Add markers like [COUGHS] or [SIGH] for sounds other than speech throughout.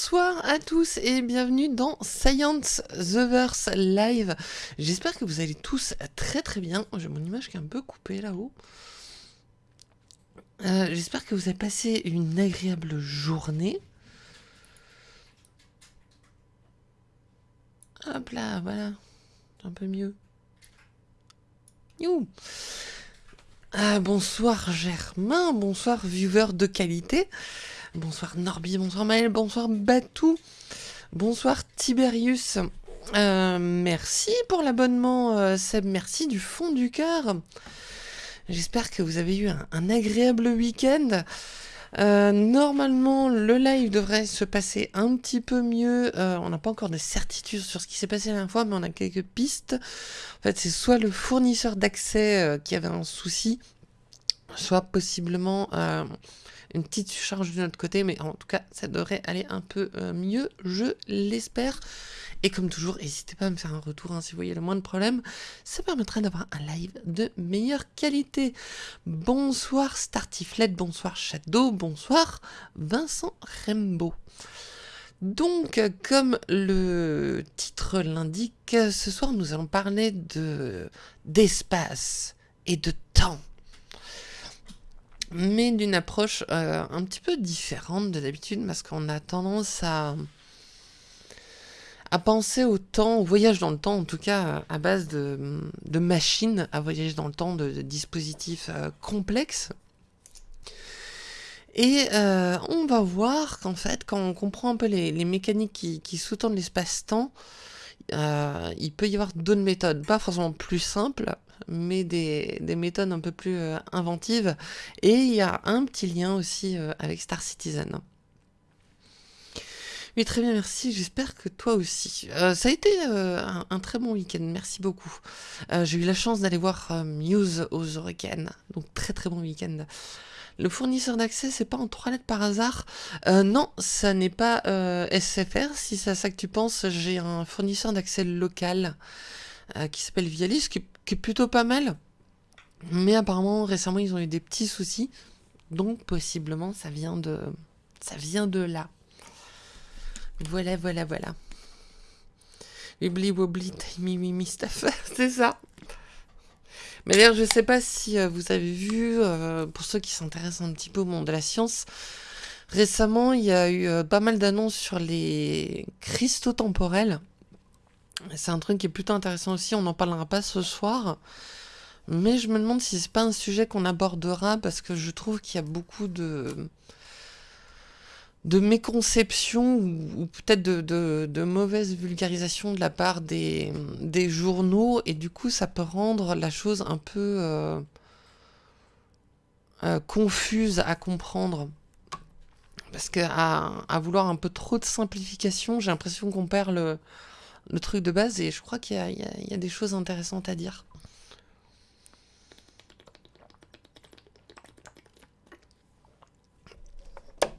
Bonsoir à tous et bienvenue dans Science The Verse Live. J'espère que vous allez tous très très bien. J'ai mon image qui est un peu coupée là-haut. Euh, j'espère que vous avez passé une agréable journée. Hop là, voilà. Un peu mieux. You. Ah, bonsoir Germain, bonsoir viewer de qualité. Bonsoir Norby, bonsoir Maël, bonsoir Batou, bonsoir Tiberius. Euh, merci pour l'abonnement euh, Seb, merci du fond du cœur. J'espère que vous avez eu un, agréable week-end. Euh, normalement, le live devrait se passer un petit peu mieux. on n'a pas encore de certitude sur ce qui s'est passé la dernière fois, mais on a quelques pistes. En fait, c'est soit le fournisseur d'accès qui avait un souci, soit possiblement une petite charge de notre côté, mais en tout cas, ça devrait aller un peu euh, mieux, je l'espère. Et comme toujours, n'hésitez pas à me faire un retour hein, si vous voyez le moins de problèmes. Ça permettra d'avoir un live de meilleure qualité. Bonsoir Startiflet, bonsoir Shadow, bonsoir Vincent Rembo. Donc, comme le titre l'indique, ce soir nous allons parler de d'espace et de temps mais d'une approche euh, un petit peu différente de d'habitude, parce qu'on a tendance à, à penser au temps, au voyage dans le temps, en tout cas à base de, de machines à voyager dans le temps, de, dispositifs euh, complexes. Et euh, on va voir qu'en fait, quand on comprend un peu les, mécaniques qui, qui sous-tendent l'espace-temps, il peut y avoir d'autres méthodes, pas forcément plus simples, mais des, méthodes un peu plus euh, inventives. Et il y a un petit lien aussi euh, avec Star Citizen. Oui, très bien, merci. J'espère que toi aussi. Euh, ça a été un, très bon week-end, merci beaucoup. J'ai eu la chance d'aller voir Muse aux Hurricanes, donc très très bon week-end. Le fournisseur d'accès, c'est pas en trois lettres par hasard? non, ça n'est pas SFR. Si c'est à ça que tu penses, j'ai un fournisseur d'accès local qui s'appelle Vialis, plutôt pas mal. Mais apparemment, récemment, ils ont eu des petits soucis. Donc, possiblement, ça vient de, ça vient de là. Voilà, voilà, voilà. Wibbly wobbly, timey mimi stuff. [LAUGHS] C'est ça. Mais d'ailleurs, je sais pas si euh, vous avez vu, euh, pour ceux qui s'intéressent un petit peu au monde de la science, récemment, il y a eu euh, pas mal d'annonces sur les cristaux temporels. C'est un truc qui est plutôt intéressant aussi, on n'en parlera pas ce soir. Mais je me demande si c'est pas un sujet qu'on abordera parce que je trouve qu'il y a beaucoup de de méconception ou, peut-être de, de, mauvaise vulgarisation de la part des, des, journaux et du coup ça peut rendre la chose un peu euh, euh, confuse à comprendre. Parce qu'à à vouloir un peu trop de simplification, j'ai l'impression qu'on perd le, le truc de base et je crois qu'il y, a des choses intéressantes à dire.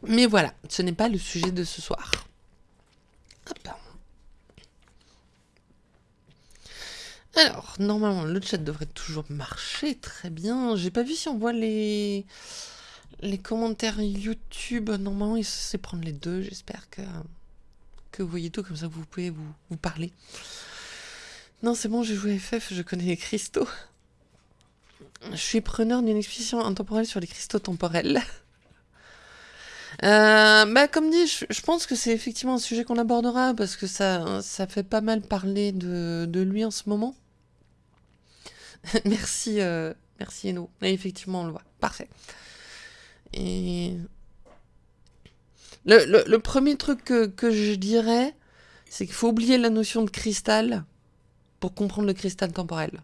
Mais voilà, ce n'est pas le sujet de ce soir. Alors, normalement, le chat devrait toujours marcher très bien. J'ai pas vu si on voit les, les commentaires YouTube. Normalement, il sait prendre les deux. J'espère que que vous voyez tout, comme ça vous pouvez vous, parler. Non, c'est bon, j'ai joué FF, je connais les cristaux. Je suis preneur d'une exposition intemporelle sur les cristaux temporels. Euh, bah, comme dit, je, pense que c'est effectivement un sujet qu'on abordera parce que ça, ça fait pas mal parler de, de lui en ce moment. [LAUGHS] merci, euh, merci Eno. Effectivement, on le voit. Parfait. Et le, premier truc que, je dirais, c'est qu'il faut oublier la notion de cristal pour comprendre le cristal temporel.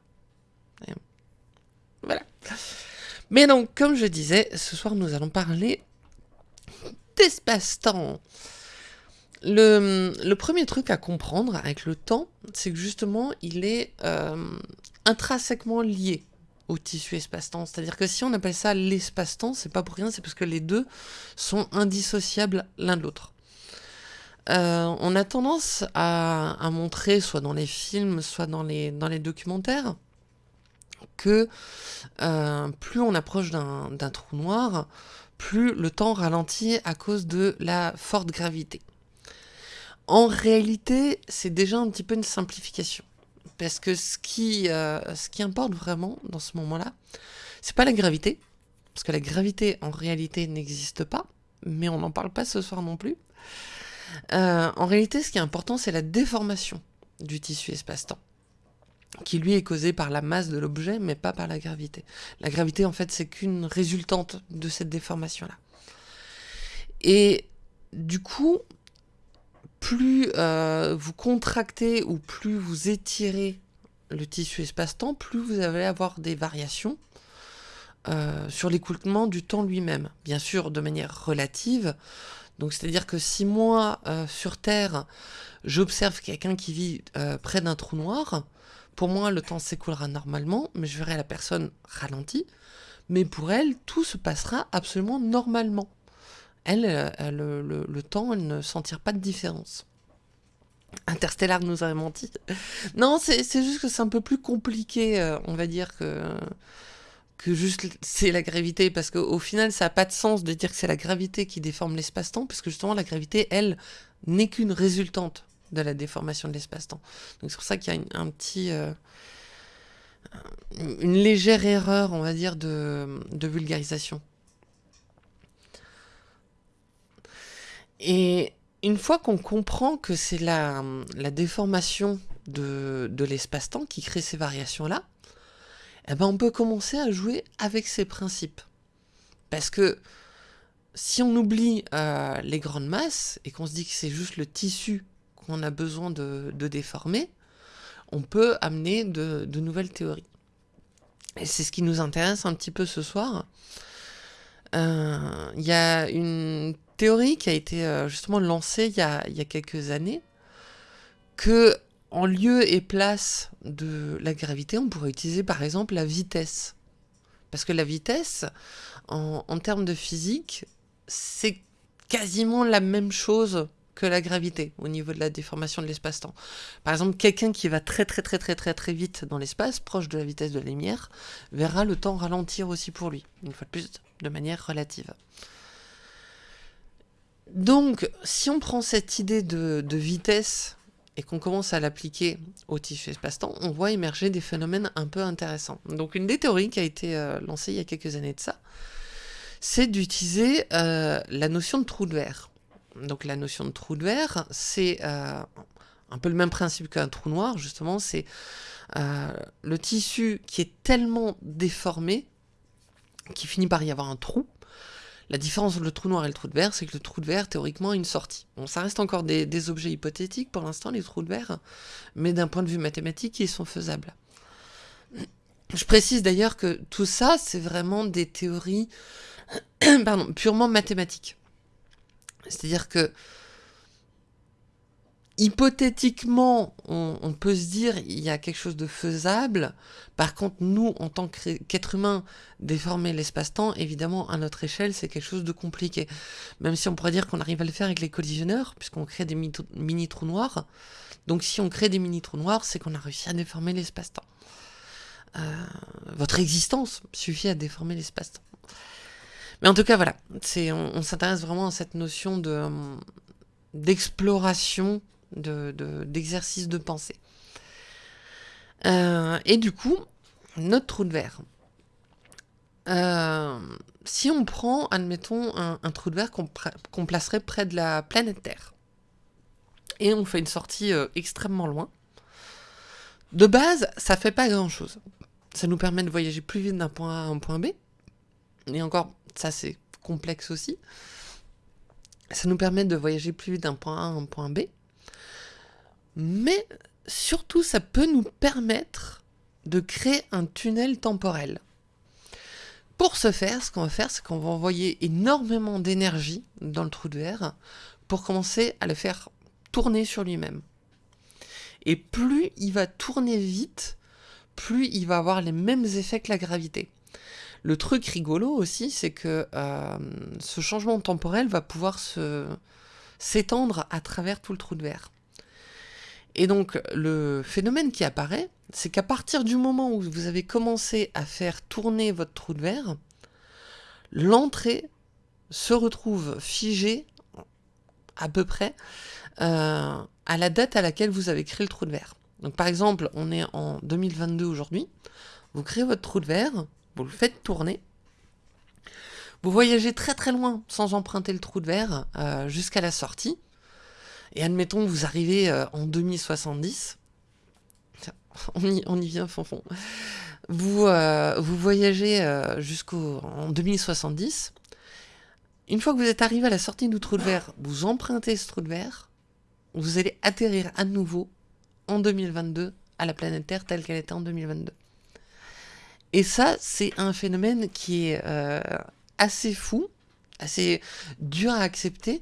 Voilà. Mais donc, comme je disais, ce soir nous allons parler d'espace-temps. Le, premier truc à comprendre avec le temps, c'est que justement, il est euh, intrinsèquement lié au tissu espace-temps. C'est-à-dire que si on appelle ça l'espace-temps, c'est pas pour rien, c'est parce que les deux sont indissociables l'un de l'autre. Euh, on a tendance à, montrer, soit dans les films, soit dans les, documentaires, que euh, plus on approche d'un trou noir, plus le temps ralentit à cause de la forte gravité. En réalité, c'est déjà un petit peu une simplification. Parce que ce qui, euh, ce qui importe vraiment dans ce moment-là, c'est pas la gravité, parce que la gravité en réalité n'existe pas, mais on n'en parle pas ce soir non plus. Euh, en réalité, ce qui est important, c'est la déformation du tissu espace-temps, qui lui est causée par la masse de l'objet, mais pas par la gravité. La gravité, en fait, c'est qu'une résultante de cette déformation-là. Et du coup, plus euh, vous contractez ou plus vous étirez le tissu espace-temps, plus vous allez avoir des variations euh, sur l'écoulement du temps lui-même. Bien sûr, de manière relative. Donc, c'est-à-dire que si moi, euh, sur Terre, j'observe quelqu'un qui vit près d'un trou noir, pour moi, le temps s'écoulera normalement, mais je verrai la personne ralentie. Mais pour elle, tout se passera absolument normalement elle, euh, le, temps, elle ne sentir pas de différence. Interstellar nous aurait menti. Non, c'est juste que c'est un peu plus compliqué, euh, on va dire, que, juste c'est la gravité, parce qu'au final, ça n'a pas de sens de dire que c'est la gravité qui déforme l'espace-temps, parce que justement, la gravité, elle, n'est qu'une résultante de la déformation de l'espace-temps. Donc c'est pour ça qu'il y a un petit... Euh, une légère erreur, on va dire, de vulgarisation. Et une fois qu'on comprend que c'est la, la, déformation de, de l'espace-temps qui crée ces variations-là, eh ben on peut commencer à jouer avec ces principes. Parce que si on oublie euh, les grandes masses et qu'on se dit que c'est juste le tissu qu'on a besoin de, de, déformer, on peut amener de, de nouvelles théories. Et c'est ce qui nous intéresse un petit peu ce soir. Euh, il y a une théorie qui a été euh, justement lancée il y a, quelques années, que en lieu et place de la gravité, on pourrait utiliser par exemple la vitesse. Parce que la vitesse, en, en termes de physique, c'est quasiment la même chose que la gravité au niveau de la déformation de l'espace-temps. Par exemple, quelqu'un qui va très très très très très très vite dans l'espace, proche de la vitesse de la lumière, verra le temps ralentir aussi pour lui, une fois de plus, de manière relative. Donc, si on prend cette idée de, vitesse et qu'on commence à l'appliquer au tissu espace-temps, on voit émerger des phénomènes un peu intéressants. Donc, une des théories qui a été euh, lancée il y a quelques années de ça, c'est d'utiliser euh, la notion de trou de verre. Donc, la notion de trou de verre, c'est euh, un peu le même principe qu'un trou noir, justement, c'est le tissu qui est tellement déformé qu'il finit par y avoir un trou, la différence entre le trou noir et le trou de verre, c'est que le trou de verre, théoriquement, a une sortie. Bon, ça reste encore des, objets hypothétiques pour l'instant, les trous de verre, mais d'un point de vue mathématique, ils sont faisables. Je précise d'ailleurs que tout ça, c'est vraiment des théories [COUGHS] purement mathématiques. C'est-à-dire que hypothétiquement, on, peut se dire il y a quelque chose de faisable. Par contre, nous, en tant qu'être humain, déformer l'espace-temps, évidemment, à notre échelle, c'est quelque chose de compliqué. Même si on pourrait dire qu'on arrive à le faire avec les collisionneurs, puisqu'on crée des mini-trous noirs. Donc si on crée des mini-trous noirs, c'est qu'on a réussi à déformer l'espace-temps. Euh, votre existence suffit à déformer l'espace-temps. Mais en tout cas, voilà, on, on s'intéresse vraiment à cette notion de d'exploration d'exercice de, pensée. Euh, et du coup, notre trou de verre. Euh, si on prend, admettons, un, trou de verre qu'on placerait près de la planète Terre, et on fait une sortie euh, extrêmement loin, de base, ça fait pas grand-chose. Ça nous permet de voyager plus vite d'un point A à un point B, et encore, ça c'est complexe aussi. Ça nous permet de voyager plus vite d'un point A à un point B, mais surtout ça peut nous permettre de créer un tunnel temporel. Pour ce faire, ce qu'on va faire, c'est qu'on va envoyer énormément d'énergie dans le trou de verre pour commencer à le faire tourner sur lui-même. Et plus il va tourner vite, plus il va avoir les mêmes effets que la gravité. Le truc rigolo aussi, c'est que euh, ce changement temporel va pouvoir s'étendre à travers tout le trou de verre. Et donc, le phénomène qui apparaît, c'est qu'à partir du moment où vous avez commencé à faire tourner votre trou de verre, l'entrée se retrouve figée à peu près à la date à laquelle vous avez créé le trou de verre. Donc par exemple, on est en 2022 aujourd'hui, vous créez votre trou de verre, vous le faites tourner, vous voyagez très très loin sans emprunter le trou de verre jusqu'à la sortie, et admettons vous arrivez en 2070, on y, vient fond Vous, vous voyagez jusqu'au en 2070, une fois que vous êtes arrivé à la sortie du trou de verre, vous empruntez ce trou de verre, vous allez atterrir à nouveau en 2022 à la planète Terre telle qu'elle était en 2022. Et ça, c'est un phénomène qui est euh, assez fou, assez dur à accepter,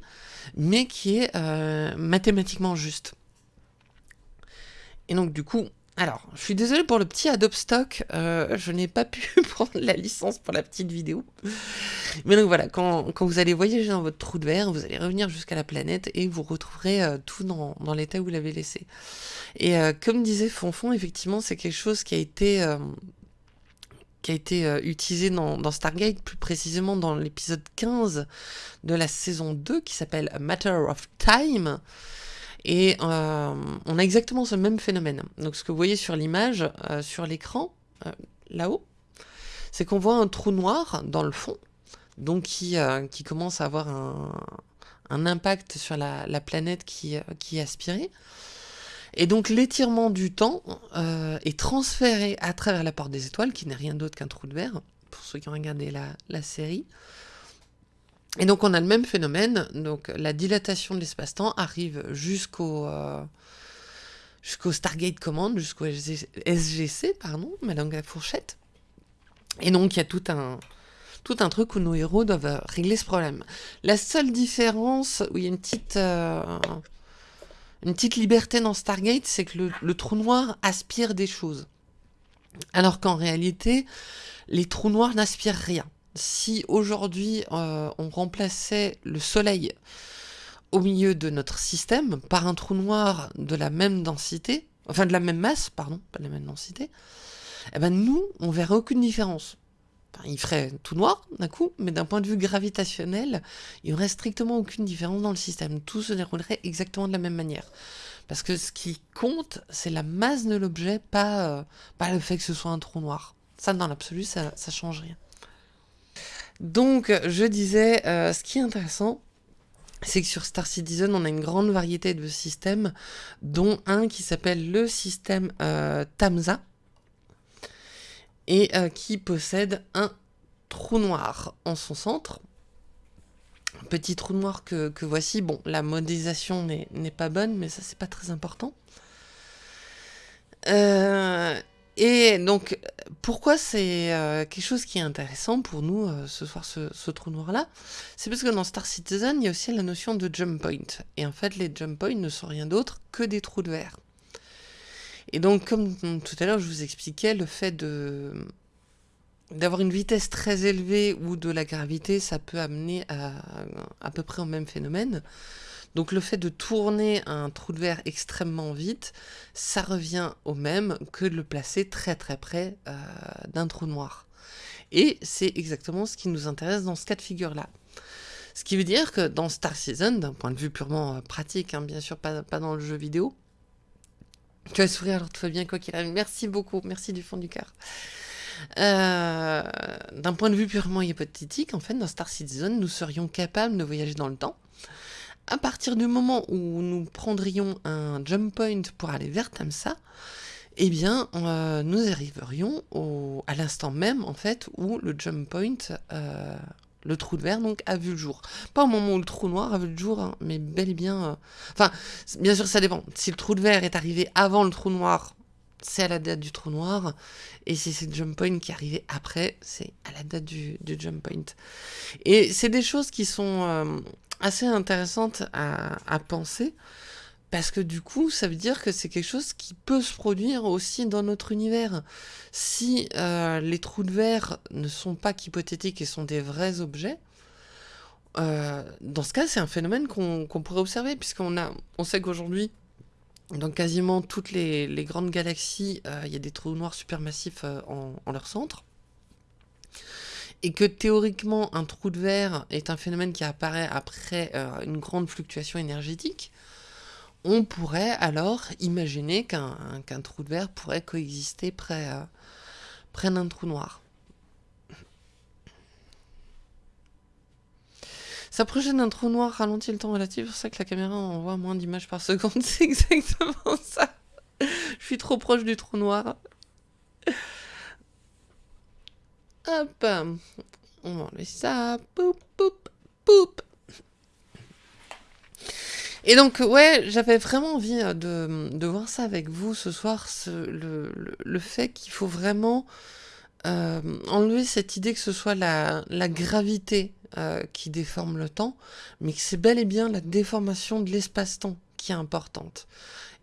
mais qui est euh, mathématiquement juste. Et donc du coup, alors, je suis désolé pour le petit Adobe Stock, euh, je n'ai pas pu [LAUGHS] prendre la licence pour la petite vidéo. Mais donc voilà, quand, vous allez voyager dans votre trou de verre, vous allez revenir jusqu'à la planète et vous retrouverez euh, tout dans, l'état où vous l'avez laissé. Et euh, comme disait Fonfon, effectivement, c'est quelque chose qui a été, qui a été utilisé dans, Stargate, plus précisément dans l'épisode 15 de la saison 2 qui s'appelle Matter of Time. Et euh, on a exactement ce même phénomène. Donc ce que vous voyez sur l'image, euh, sur l'écran, euh, là-haut, c'est qu'on voit un trou noir dans le fond, donc qui, qui commence à avoir un, impact sur la, planète qui, qui, est aspirée. Et donc l'étirement du temps est transféré à travers la porte des étoiles, qui n'est rien d'autre qu'un trou de verre, pour ceux qui ont regardé la, série. Et donc on a le même phénomène, donc la dilatation de l'espace-temps arrive jusqu'au euh, jusqu'au Stargate Command, jusqu'au SGC, pardon, ma langue à la fourchette. Et donc il y a tout un, tout un truc où nos héros doivent régler ce problème. La seule différence, où il y a une petite, euh, une petite liberté dans Stargate, c'est que le, trou noir aspire des choses. Alors qu'en réalité, les trous noirs n'aspirent rien si aujourd'hui euh, on remplaçait le Soleil au milieu de notre système par un trou noir de la même densité, enfin de la même masse, pardon, pas de la même densité, eh ben nous, on verrait aucune différence. Il ferait tout noir d'un coup, mais d'un point de vue gravitationnel, il n'y aurait strictement aucune différence dans le système. Tout se déroulerait exactement de la même manière. Parce que ce qui compte, c'est la masse de l'objet, pas, euh, pas le fait que ce soit un trou noir. Ça, dans l'absolu, ça, ça change rien. Donc, je disais, euh, ce qui est intéressant, c'est que sur Star Citizen, on a une grande variété de systèmes, dont un qui s'appelle le système euh, Tamza, et euh, qui possède un trou noir en son centre. petit trou noir que, voici. Bon, la modélisation n'est pas bonne, mais ça, c'est pas très important. Euh, et donc, pourquoi c'est euh, quelque chose qui est intéressant pour nous ce soir, ce, trou noir-là? C'est parce que dans Star Citizen, il y a aussi la notion de jump point. Et en fait, les jump points ne sont rien d'autre que des trous de verre. Et donc, comme tout à l'heure, je vous expliquais, le fait d'avoir une vitesse très élevée ou de la gravité, ça peut amener à, à peu près au même phénomène. Donc le fait de tourner un trou de verre extrêmement vite, ça revient au même que de le placer très très près euh, d'un trou noir. Et c'est exactement ce qui nous intéresse dans ce cas de figure-là. Ce qui veut dire que dans Star Citizen, d'un point de vue purement euh, pratique, hein, bien sûr pas, dans le jeu vidéo, tu vas sourire alors tout va bien quoi qu'il arrive. Merci beaucoup, merci du fond du cœur. Euh, d'un point de vue purement hypothétique, en fait, dans Star Citizen, nous serions capables de voyager dans le temps à partir du moment où nous prendrions un jump point pour aller vers Tamsa, eh bien, euh, nous arriverions à l'instant même, en fait, où le jump point, euh, le trou de verre, donc, a vu le jour. Pas au moment où le trou noir a vu le jour, hein, mais bel et bien... Euh, enfin, bien sûr, ça dépend. Si le trou de verre est arrivé avant le trou noir, c'est à la date du trou noir. Et si c'est le jump point qui est arrivé après, c'est à la date du, jump point. Et c'est des choses qui sont assez intéressante à, penser, parce que du coup, ça veut dire que c'est quelque chose qui peut se produire aussi dans notre univers. Si euh, les trous de verre ne sont pas qu'hypothétiques et sont des vrais objets, euh, dans ce cas, c'est un phénomène qu'on pourrait observer, puisqu'on on sait qu'aujourd'hui, dans quasiment toutes les, grandes galaxies, euh, il y a des trous noirs supermassifs en, leur centre. et que théoriquement un trou de verre est un phénomène qui apparaît après une grande fluctuation énergétique, on pourrait alors imaginer qu'un trou de verre pourrait coexister près, euh, près d'un trou noir. S'approcher d'un trou noir ralentit le temps relatif, c'est pour ça que la caméra envoie moins d'images par seconde, [LAUGHS] c'est exactement ça. Je suis trop proche du trou noir. Hop. On va enlever ça. Poup, poup, poup. Et donc, ouais, j'avais vraiment envie euh, de, voir ça avec vous ce soir, le, fait qu'il faut vraiment euh, enlever cette idée que ce soit la, gravité euh, qui déforme le temps, mais que c'est bel et bien la déformation de l'espace-temps qui est importante.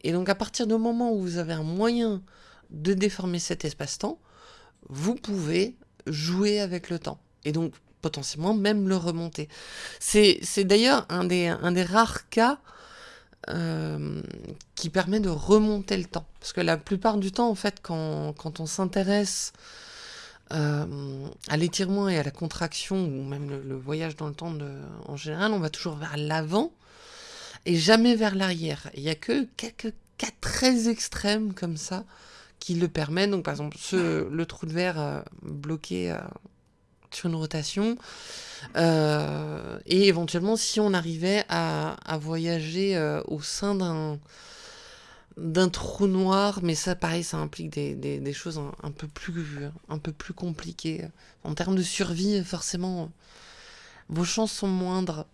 Et donc, à partir du moment où vous avez un moyen de déformer cet espace-temps, vous pouvez jouer avec le temps. Et donc, potentiellement, même le remonter. C'est d'ailleurs un des, rares cas euh, qui permet de remonter le temps. Parce que la plupart du temps, en fait, quand, on s'intéresse euh, à l'étirement et à la contraction, ou même le, voyage dans le temps en général, on va toujours vers l'avant et jamais vers l'arrière. Il n'y a que quelques cas très extrêmes comme ça qui le permettent. Donc, par exemple, le trou de verre euh, bloqué sur une rotation. Euh, et éventuellement, si on arrivait à, voyager euh, au sein d'un d'un trou noir, mais ça, pareil, ça implique des, choses un, peu plus, un peu plus compliquées. En termes de survie, forcément, vos chances sont moindres.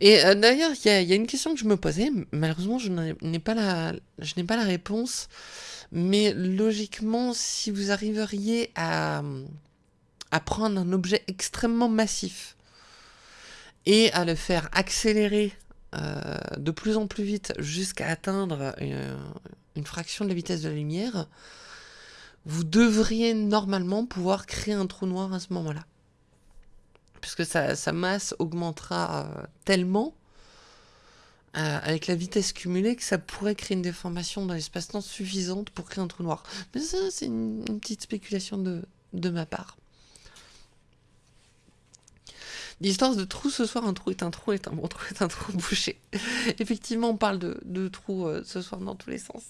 Et euh, d'ailleurs, il y, y, a une question que je me posais, malheureusement, je n'ai pas, la, je n'ai pas la réponse. Mais logiquement, si vous arriveriez à, prendre un objet extrêmement massif et à le faire accélérer euh, de plus en plus vite jusqu'à atteindre euh, une, fraction de la vitesse de la lumière, vous devriez normalement pouvoir créer un trou noir à ce moment-là. Puisque sa, masse augmentera euh, tellement euh, avec la vitesse cumulée que ça pourrait créer une déformation dans l'espace-temps suffisante pour créer un trou noir. Mais ça, c'est une, petite spéculation de, de ma part. L'histoire de trou ce soir, un trou est un trou, est un bon trou est un trou [LAUGHS] bouché. Effectivement, on parle de, de trous euh, ce soir dans tous les sens.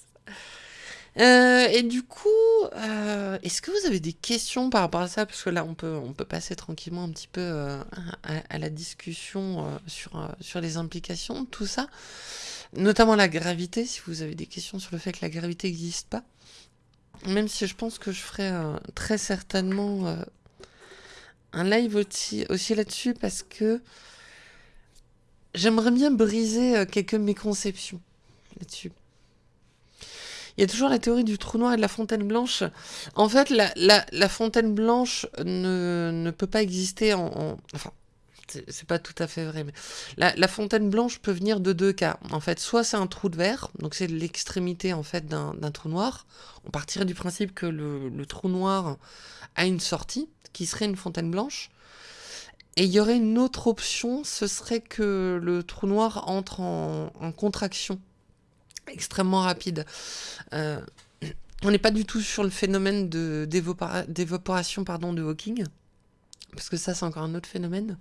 Euh, et du coup, euh, est-ce que vous avez des questions par rapport à ça? Parce que là, on peut, on peut passer tranquillement un petit peu euh, à, la discussion sur, sur les implications de tout ça. Notamment la gravité, si vous avez des questions sur le fait que la gravité n'existe pas. Même si je pense que je ferai très certainement un live aussi, aussi là-dessus parce que j'aimerais bien briser quelques méconceptions là-dessus. Il y a toujours la théorie du trou noir et de la fontaine blanche. En fait, la, fontaine blanche ne, peut pas exister en... enfin, c'est pas tout à fait vrai, mais la, fontaine blanche peut venir de deux cas. En fait, soit c'est un trou de verre, donc c'est l'extrémité en fait d'un trou noir. On partirait du principe que le, trou noir a une sortie, qui serait une fontaine blanche. Et il y aurait une autre option, ce serait que le trou noir entre en contraction extrêmement rapide. Euh, on n'est pas du tout sur le phénomène d'évaporation pardon, de Hawking, parce que ça c'est encore un autre phénomène.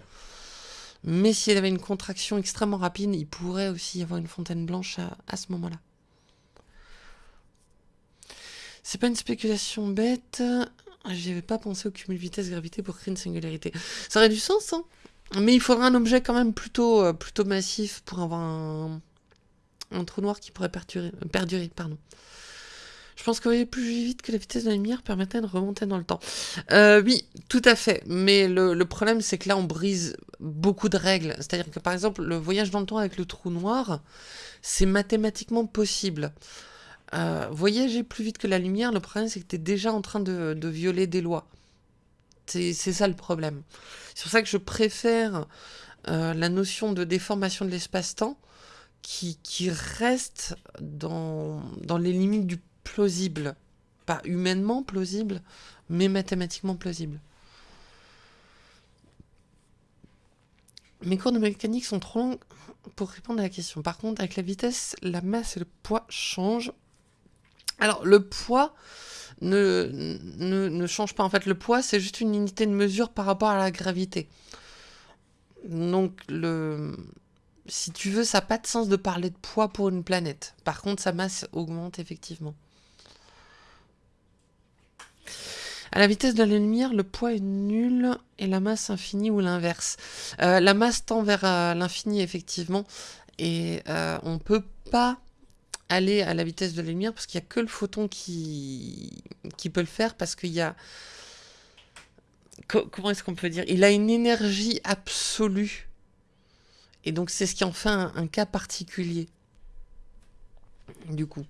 Mais s'il y avait une contraction extrêmement rapide, il pourrait aussi y avoir une fontaine blanche à, ce moment-là. C'est pas une spéculation bête. J'y avais pas pensé au cumul vitesse-gravité pour créer une singularité. Ça aurait du sens, hein Mais il faudrait un objet quand même plutôt, euh, plutôt massif pour avoir un, un trou noir qui pourrait perdurer. perdurer pardon. Je pense que plus vite que la vitesse de la lumière permettrait de remonter dans le temps. Euh, oui, tout à fait. Mais le, problème, c'est que là, on brise beaucoup de règles. C'est-à-dire que, par exemple, le voyage dans le temps avec le trou noir, c'est mathématiquement possible. Euh, voyager plus vite que la lumière, le problème, c'est que tu es déjà en train de, violer des lois. C'est ça le problème. C'est pour ça que je préfère euh, la notion de déformation de l'espace-temps qui, reste dans, dans les limites du plausible. Pas humainement plausible, mais mathématiquement plausible. Mes cours de mécanique sont trop longs pour répondre à la question. Par contre, avec la vitesse, la masse et le poids changent. Alors, le poids ne, ne, ne change pas. En fait, le poids, c'est juste une unité de mesure par rapport à la gravité. Donc, le, si tu veux, ça n'a pas de sens de parler de poids pour une planète. Par contre, sa masse augmente effectivement. À la vitesse de la lumière, le poids est nul et la masse infinie ou l'inverse. Euh, la masse tend vers euh, l'infini, effectivement, et euh, on ne peut pas aller à la vitesse de la lumière parce qu'il n'y a que le photon qui, qui peut le faire parce qu'il y a... comment est-ce qu'on peut dire? Il a une énergie absolue. Et donc c'est ce qui en fait un, cas particulier. Du coup.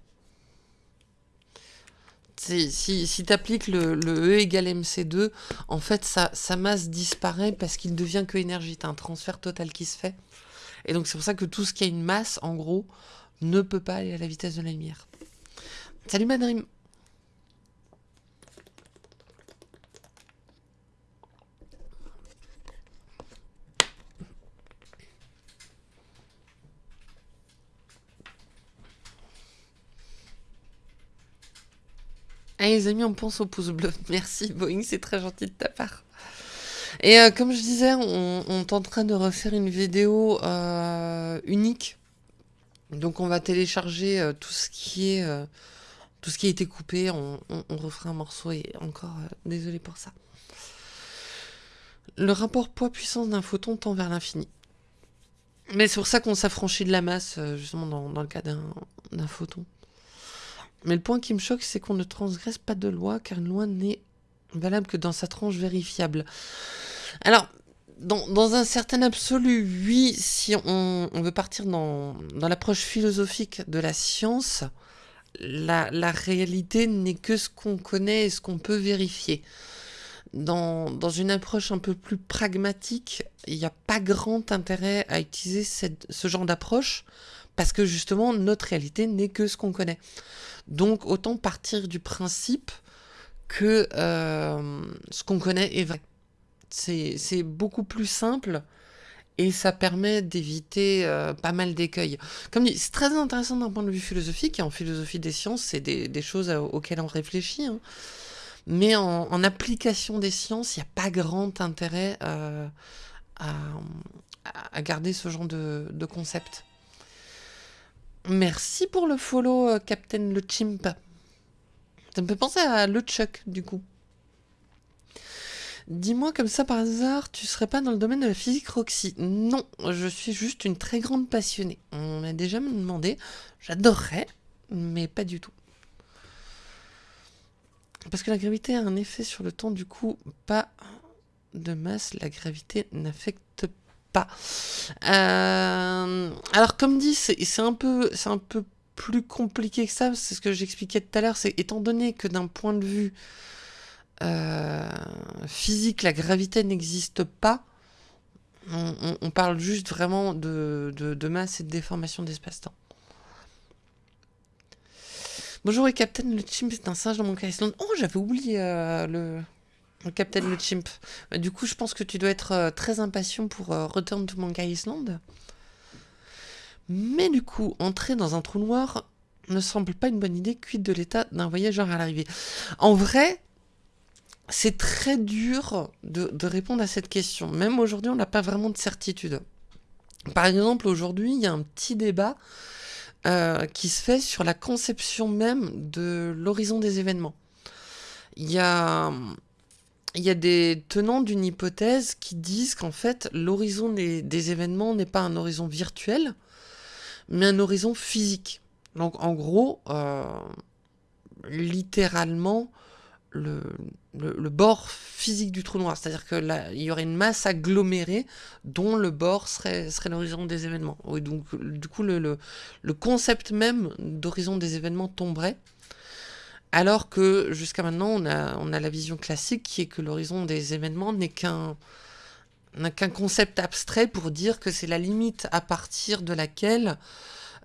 Si, si tu appliques le, E égale MC2, en fait, sa, sa masse disparaît parce qu'il ne devient que énergie. Tu as un transfert total qui se fait. Et donc, c'est pour ça que tout ce qui a une masse, en gros, ne peut pas aller à la vitesse de la lumière. Salut Madrim Allez les amis, on pense au pouce bleu. [LAUGHS] Merci Boeing, c'est très gentil de ta part. Et euh, comme je disais, on, est en train de refaire une vidéo euh, unique. Donc on va télécharger euh, tout ce qui est a été coupé. On, refera un morceau et encore désolé pour ça. Le rapport poids-puissance d'un photon tend vers l'infini. Mais c'est pour ça qu'on s'affranchit de la masse, justement dans le cas d'un photon. Mais le point qui me choque, c'est qu'on ne transgresse pas de loi, car une loi n'est valable que dans sa tranche vérifiable. Alors, dans, un certain absolu, oui, si on, veut partir dans, l'approche philosophique de la science, la, réalité n'est que ce qu'on connaît et ce qu'on peut vérifier. Dans, une approche un peu plus pragmatique, il n'y a pas grand intérêt à utiliser ce genre d'approche, parce que justement, notre réalité n'est que ce qu'on connaît. Donc autant partir du principe que euh, ce qu'on connaît est vrai. C'est beaucoup plus simple et ça permet d'éviter euh, pas mal d'écueils. Comme dit, c'est très intéressant d'un point de vue philosophique, et en philosophie des sciences, c'est des, choses auxquelles on réfléchit. Hein. Mais en, application des sciences, il n'y a pas grand intérêt euh, à, garder ce genre de, de concept. Merci pour le follow, euh, Captain Le Chimp. Ça me fait penser à Le Chuck, du coup. Dis-moi comme ça par hasard, tu serais pas dans le domaine de la physique Roxy? Non, je suis juste une très grande passionnée. On m'a déjà demandé, j'adorerais, mais pas du tout. Parce que la gravité a un effet sur le temps, du coup, pas de masse, la gravité n'affecte Euh, alors comme dit, c'est un peu, c'est un peu plus compliqué que ça. C'est ce que j'expliquais tout à l'heure. C'est étant donné que d'un point de vue euh, physique, la gravité n'existe pas. On, parle juste vraiment de, de, masse et de déformation d'espace-temps. Bonjour et Captain, le chimp c'est un singe dans mon cas Oh, j'avais oublié euh, le, Captain le Chimp. Bah, du coup, je pense que tu dois être euh, très impatient pour euh, Return to Monkey Island. Mais du coup, entrer dans un trou noir ne semble pas une bonne idée, quid de l'état d'un voyageur à l'arrivée? En vrai, c'est très dur de, répondre à cette question. Même aujourd'hui, on n'a pas vraiment de certitude. Par exemple, aujourd'hui, il y a un petit débat euh, qui se fait sur la conception même de l'horizon des événements. Il y a il y a des tenants d'une hypothèse qui disent qu'en fait, l'horizon des, événements n'est pas un horizon virtuel, mais un horizon physique. Donc en gros, euh, littéralement, le, bord physique du trou noir. C'est-à-dire qu'il y aurait une masse agglomérée dont le bord serait, serait l'horizon des événements. donc du coup, le concept même d'horizon des événements tomberait. Alors que jusqu'à maintenant, on a, la vision classique qui est que l'horizon des événements n'est qu'un concept abstrait pour dire que c'est la limite à partir de laquelle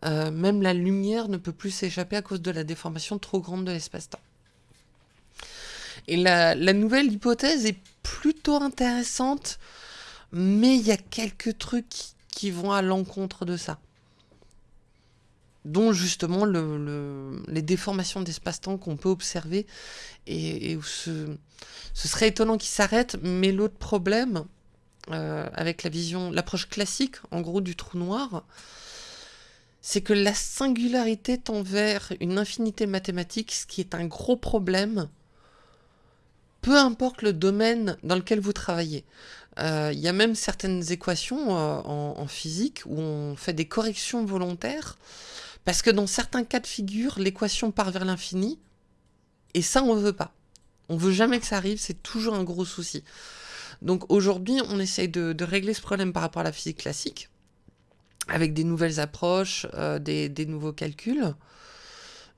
euh, même la lumière ne peut plus s'échapper à cause de la déformation trop grande de l'espace-temps. Et la, nouvelle hypothèse est plutôt intéressante, mais il y a quelques trucs qui vont à l'encontre de ça. Dont justement les déformations d'espace-temps qu'on peut observer et, ce, serait étonnant qu'il s'arrête, mais l'autre problème euh, avec la vision, l'approche classique en gros du trou noir, c'est que la singularité tend vers une infinité mathématique, ce qui est un gros problème, peu importe le domaine dans lequel vous travaillez. Euh, il y a même certaines équations euh, en, physique où on fait des corrections volontaires parce que dans certains cas de figure, l'équation part vers l'infini, et ça, on ne veut pas. On veut jamais que ça arrive, c'est toujours un gros souci. Donc aujourd'hui, on essaye de, régler ce problème par rapport à la physique classique, avec des nouvelles approches, euh, des, nouveaux calculs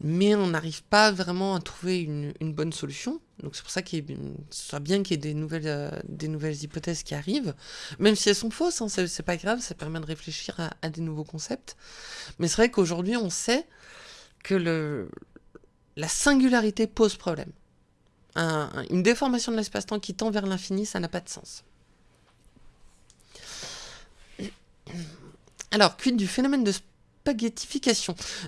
mais on n'arrive pas vraiment à trouver une, bonne solution. Donc c'est pour ça qu'il soit bien qu'il y ait des nouvelles, euh, des nouvelles hypothèses qui arrivent, même si elles sont fausses, hein, c'est pas grave, ça permet de réfléchir à, des nouveaux concepts. Mais c'est vrai qu'aujourd'hui on sait que le, la singularité pose problème. une déformation de l'espace-temps qui tend vers l'infini, ça n'a pas de sens. Alors, quid du phénomène de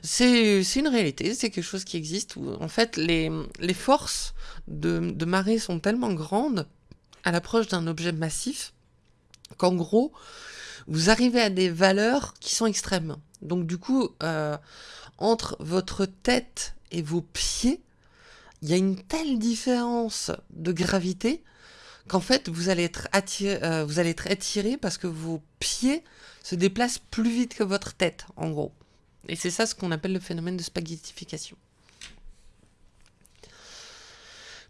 C'est une réalité, c'est quelque chose qui existe où en fait les, forces de, de marée sont tellement grandes à l'approche d'un objet massif qu'en gros vous arrivez à des valeurs qui sont extrêmes. Donc du coup, euh, entre votre tête et vos pieds, il y a une telle différence de gravité qu'en fait vous allez être attiré, euh, vous allez être attiré parce que vos pieds se déplacent plus vite que votre tête, en gros. Et c'est ça ce qu'on appelle le phénomène de spaghettification.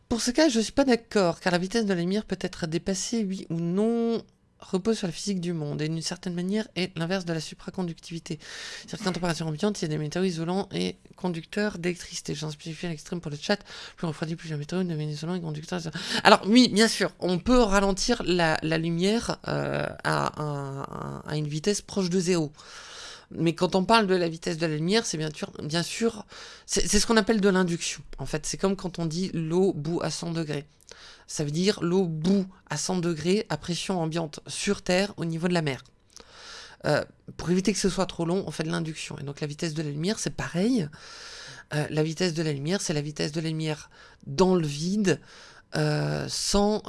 Pour ce cas, je ne suis pas d'accord, car la vitesse de la lumière peut être dépassée, oui ou non, repose sur la physique du monde, et d'une certaine manière est l'inverse de la supraconductivité. Certaines températures ambiantes, il y a des métaux isolants et conducteurs d'électricité. J'en spécifie à l'extrême pour le chat, plus refroidi, plus les métaux deviennent isolants et conducteurs. Alors oui, bien sûr, on peut ralentir la, lumière euh, à, une vitesse proche de zéro. Mais quand on parle de la vitesse de la lumière, c'est bien sûr, bien sûr c'est ce qu'on appelle de l'induction. En fait, c'est comme quand on dit l'eau bout à 100 degrés. Ça veut dire l'eau bout à 100 degrés à pression ambiante sur Terre au niveau de la mer. Euh, pour éviter que ce soit trop long, on fait de l'induction. Et donc la vitesse de la lumière, c'est pareil. Euh, la vitesse de la lumière, c'est la vitesse de la lumière dans le vide, euh, sans,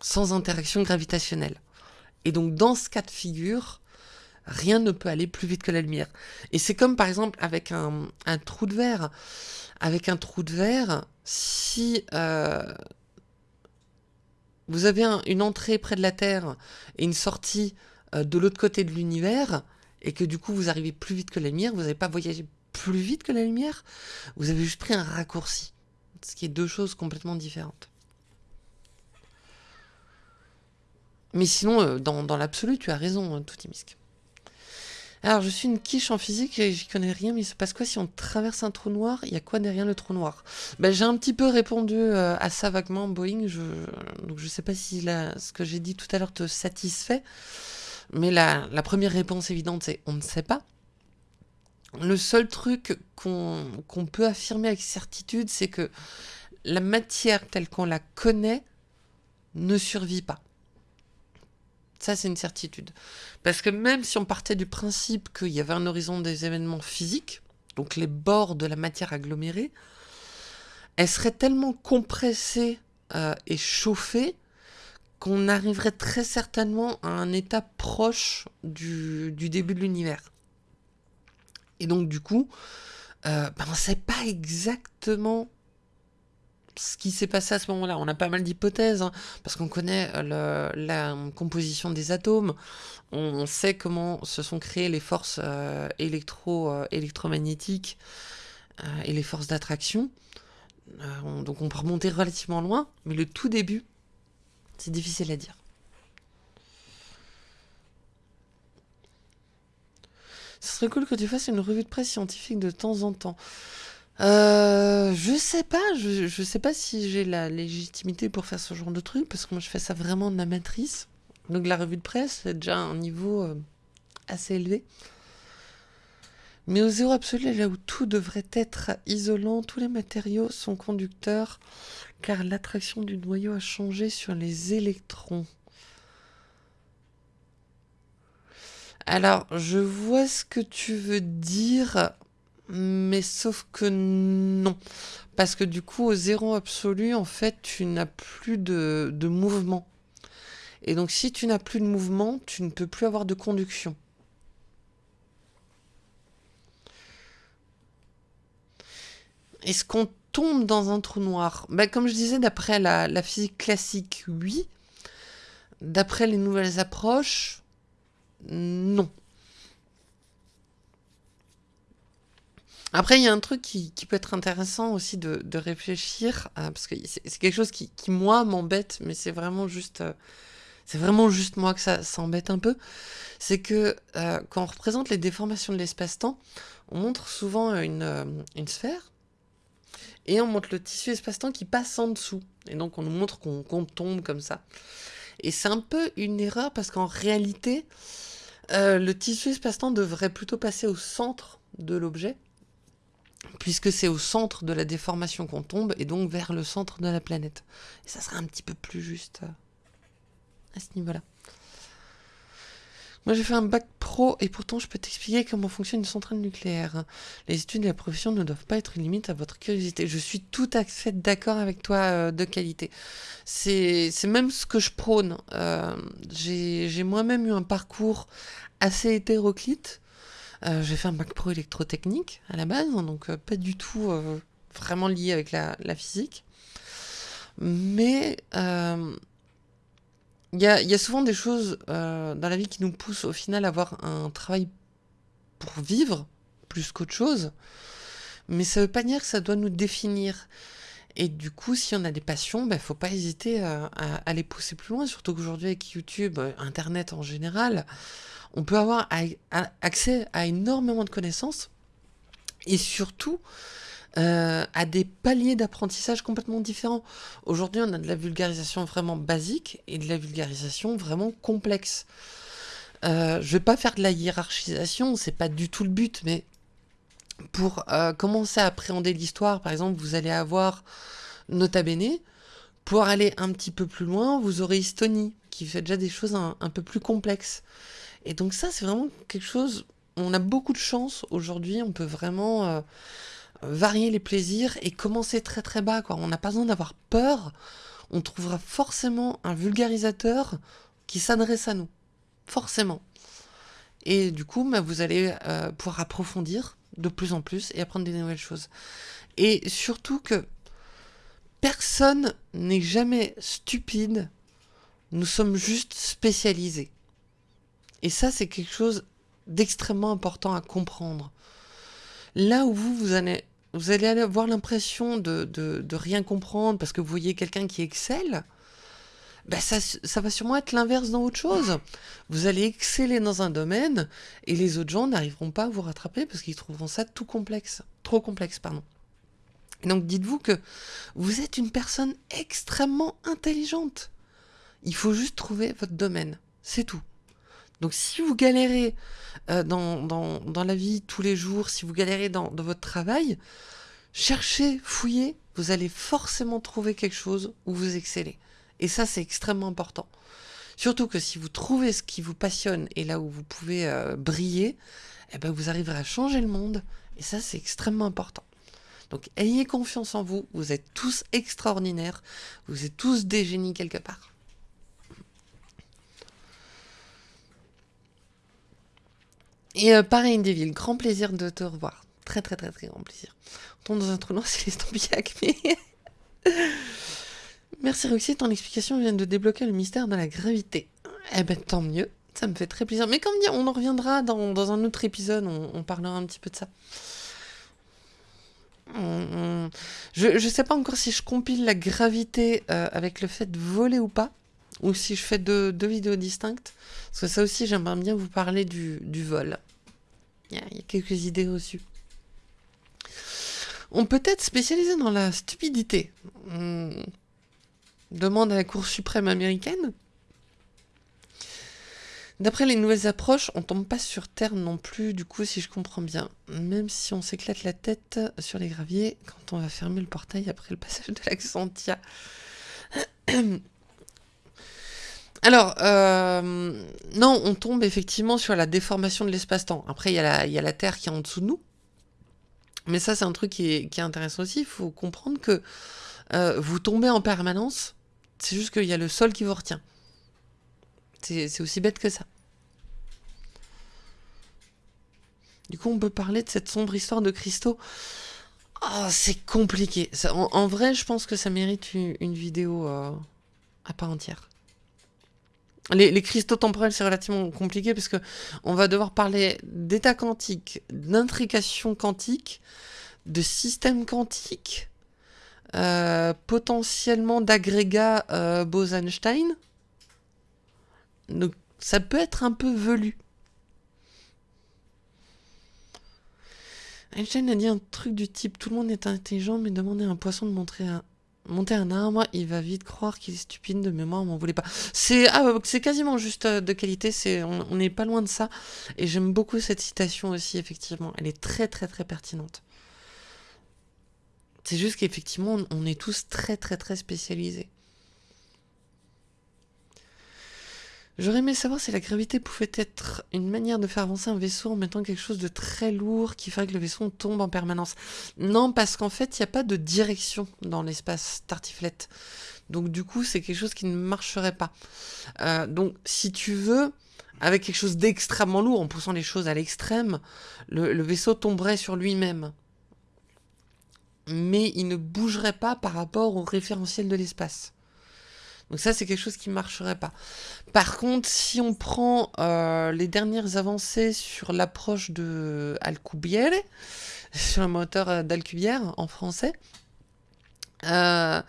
sans interaction gravitationnelle. Et donc dans ce cas de figure, rien ne peut aller plus vite que la lumière. Et c'est comme par exemple avec un, trou de verre. Avec un trou de verre, si euh, vous avez une entrée près de la Terre et une sortie euh, de l'autre côté de l'univers, et que du coup vous arrivez plus vite que la lumière, vous n'avez pas voyagé plus vite que la lumière, vous avez juste pris un raccourci. Ce qui est deux choses complètement différentes. Mais sinon, euh, dans, l'absolu, tu as raison, hein, Toutimisk. Alors, je suis une quiche en physique et j'y connais rien, mais il se passe quoi si on traverse un trou noir? Il y a quoi derrière le trou noir? Ben, J'ai un petit peu répondu euh, à ça vaguement, Boeing. Je... Donc, je sais pas si ce que j'ai dit tout à l'heure te satisfait. Mais la, première réponse évidente, c'est on ne sait pas. Le seul truc qu'on peut affirmer avec certitude, c'est que la matière telle qu'on la connaît ne survit pas. Ça, c'est une certitude. Parce que même si on partait du principe qu'il y avait un horizon des événements physiques, donc les bords de la matière agglomérée, elle serait tellement compressée euh, et chauffée qu'on arriverait très certainement à un état proche du, début de l'univers. Et donc du coup, euh, ben, on ne sait pas exactement ce qui s'est passé à ce moment-là. On a pas mal d'hypothèses, hein, parce qu'on connaît euh, la composition des atomes, on, sait comment se sont créées les forces euh, électro, euh, électromagnétiques et les forces d'attraction. donc on peut remonter relativement loin, mais le tout début, c'est difficile à dire. Ce serait cool que tu fasses une revue de presse scientifique de temps en temps. Euh, je sais pas, je, sais pas si j'ai la légitimité pour faire ce genre de truc, parce que moi je fais ça vraiment de la matrice. Donc la revue de presse, c'est déjà un niveau euh, assez élevé. Mais au zéro absolu, là où tout devrait être isolant, tous les matériaux sont conducteurs, car l'attraction du noyau a changé sur les électrons. Alors, je vois ce que tu veux dire, mais sauf que non. Parce que du coup, au zéro absolu, en fait, tu n'as plus de, de mouvement. Et donc, si tu n'as plus de mouvement, tu ne peux plus avoir de conduction. Est-ce qu'on tombe dans un trou noir? Ben, Comme je disais, d'après la, la, physique classique, oui. D'après les nouvelles approches, non. Après, il y a un truc qui, peut être intéressant aussi de, réfléchir, euh, parce que c'est quelque chose qui, moi, m'embête, mais c'est vraiment juste... Euh, c'est vraiment juste moi que ça s'embête un peu, c'est que euh, quand on représente les déformations de l'espace-temps, on montre souvent une, sphère, et on montre le tissu espace-temps qui passe en dessous. Et donc on nous montre qu'on tombe comme ça. Et c'est un peu une erreur parce qu'en réalité, le tissu espace-temps devrait plutôt passer au centre de l'objet, puisque c'est au centre de la déformation qu'on tombe, et donc vers le centre de la planète. Et ça serait un petit peu plus juste à ce niveau-là. Moi, j'ai fait un bac pro et pourtant, je peux t'expliquer comment fonctionne une centrale nucléaire. Les études et la profession ne doivent pas être une limite à votre curiosité. Je suis tout à fait d'accord avec toi euh, de qualité. C'est même ce que je prône. Euh, j'ai moi-même eu un parcours assez hétéroclite. Euh, j'ai fait un bac pro électrotechnique à la base, donc euh, pas du tout euh, vraiment lié avec la, physique. Mais il y a, souvent des choses dans la vie qui nous poussent au final à avoir un travail pour vivre plus qu'autre chose. Mais ça veut pas dire que ça doit nous définir. Et du coup, si on a des passions, il ben, faut pas hésiter à, à, les pousser plus loin. Surtout qu'aujourd'hui, avec YouTube, Internet en général, on peut avoir accès à énormément de connaissances. Et surtout, euh, à des paliers d'apprentissage complètement différents. Aujourd'hui, on a de la vulgarisation vraiment basique et de la vulgarisation vraiment complexe. Euh, je vais pas faire de la hiérarchisation, c'est pas du tout le but, mais pour euh, commencer à appréhender l'histoire, par exemple, vous allez avoir Nota Bene. Pour aller un petit peu plus loin, vous aurez Estonie, qui fait déjà des choses un peu plus complexes. Et donc ça, c'est vraiment quelque chose... On a beaucoup de chance aujourd'hui, on peut vraiment euh, varier les plaisirs et commencer très très bas. On n'a pas besoin d'avoir peur. On trouvera forcément un vulgarisateur qui s'adresse à nous. Forcément. Et du coup, bah, vous allez euh, pouvoir approfondir de plus en plus et apprendre des nouvelles choses. Et surtout que personne n'est jamais stupide. Nous sommes juste spécialisés. Et ça, c'est quelque chose d'extrêmement important à comprendre. Là où vous, vous allez vous allez avoir l'impression de, rien comprendre parce que vous voyez quelqu'un qui excelle, ben ça, ça va sûrement être l'inverse dans autre chose. Vous allez exceller dans un domaine et les autres gens n'arriveront pas à vous rattraper parce qu'ils trouveront ça tout complexe, trop complexe, pardon. donc dites-vous que vous êtes une personne extrêmement intelligente. Il faut juste trouver votre domaine, c'est tout. Donc si vous galérez euh, dans, la vie tous les jours, si vous galérez dans, dans votre travail, cherchez, fouillez, vous allez forcément trouver quelque chose où vous excellez. Et ça, c'est extrêmement important. Surtout que si vous trouvez ce qui vous passionne et là où vous pouvez euh, briller, eh ben vous arriverez à changer le monde. Et ça, c'est extrêmement important. Donc ayez confiance en vous, vous êtes tous extraordinaires, vous êtes tous des génies quelque part. Et euh, pareil, Devil, grand plaisir de te revoir. Très très très très grand plaisir. On tombe dans un trou noir, [LAUGHS] c'est l'estampillac, mais... [LAUGHS] Merci Roxy, ton explication vient de débloquer le mystère de la gravité. Eh ben tant mieux, ça me fait très plaisir. Mais comme dit, on en reviendra dans, dans un autre épisode, on, parlera un petit peu de ça. Je, je sais pas encore si je compile la gravité euh, avec le fait de voler ou pas, ou si je fais deux, deux vidéos distinctes. Parce que ça aussi, j'aimerais bien vous parler du, du vol. Il y, a, quelques idées reçues. On peut être spécialisé dans la stupidité. Demande à la Cour suprême américaine. D'après les nouvelles approches, on tombe pas sur Terre non plus, du coup, si je comprends bien. Même si on s'éclate la tête sur les graviers quand on va fermer le portail après le passage de l'Axantia. [CLEARS THROAT] Alors, euh, non, on tombe effectivement sur la déformation de l'espace-temps. Après, il y, a la, Terre qui est en dessous de nous. Mais ça, c'est un truc qui est, intéressant aussi. Il faut comprendre que euh, vous tombez en permanence. C'est juste qu'il y a le sol qui vous retient. C'est aussi bête que ça. Du coup, on peut parler de cette sombre histoire de cristaux. Oh, c'est compliqué. en, vrai, je pense que ça mérite une, vidéo euh, à part entière. Les, cristaux temporels, c'est relativement compliqué parce que on va devoir parler d'état quantique, d'intrication quantique, de système quantique, euh, potentiellement d'agrégats euh, Bose-Einstein. Donc ça peut être un peu velu. Einstein a dit un truc du type tout le monde est intelligent, mais demandez à un poisson de montrer un, monter un arbre, il va vite croire qu'il est stupide de mémoire, m'en voulait pas. C'est ah, quasiment juste euh, de qualité, c'est on n'est pas loin de ça. Et j'aime beaucoup cette citation aussi, effectivement. Elle est très très très pertinente. C'est juste qu'effectivement, on est tous très très très spécialisés. J'aurais aimé savoir si la gravité pouvait être une manière de faire avancer un vaisseau en mettant quelque chose de très lourd qui ferait que le vaisseau tombe en permanence. Non, parce qu'en fait, il n'y a pas de direction dans l'espace tartiflette. Donc du coup, c'est quelque chose qui ne marcherait pas. Euh, donc si tu veux, avec quelque chose d'extrêmement lourd, en poussant les choses à l'extrême, le vaisseau tomberait sur lui-même. Mais il ne bougerait pas par rapport au référentiel de l'espace. Donc ça, c'est quelque chose qui ne marcherait pas. Par contre, si on prend euh, les dernières avancées sur l'approche de Alcubierre, [LAUGHS] sur un moteur d'Alcubierre en français, euh,